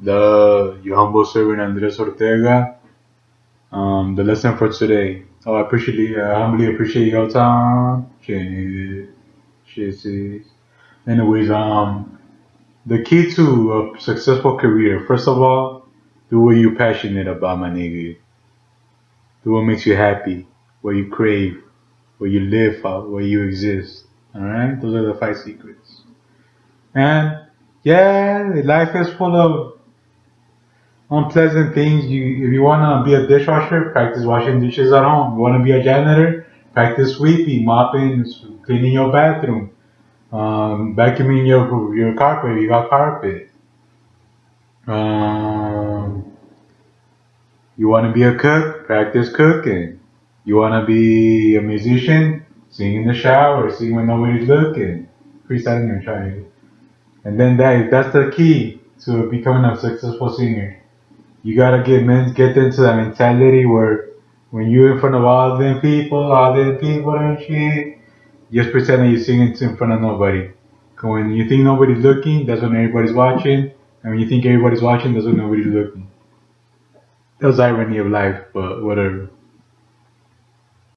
The your humble servant Andres Ortega. Um, the lesson for today. Oh, I appreciate, I humbly appreciate your time. Anyways, um, the key to a successful career. First of all, do what you're passionate about, my nigga. Do what makes you happy, what you crave, where you live, where you exist. All right, those are the five secrets. And yeah, life is full of unpleasant things. You, if you wanna be a dishwasher, practice washing dishes at home. You wanna be a janitor, practice sweeping, mopping, cleaning your bathroom, um, vacuuming your your carpet. You got carpet. Um, you wanna be a cook, practice cooking. You wanna be a musician, sing in the shower, sing when nobody's looking. Freestyling your trying. And then that that's the key to becoming a successful singer. You gotta get men get into that mentality where when you're in front of all them people, all them people and shit, just pretend that you're singing in front of nobody. Cause when you think nobody's looking, that's when everybody's watching. And when you think everybody's watching, that's when nobody's looking. That's irony of life, but whatever.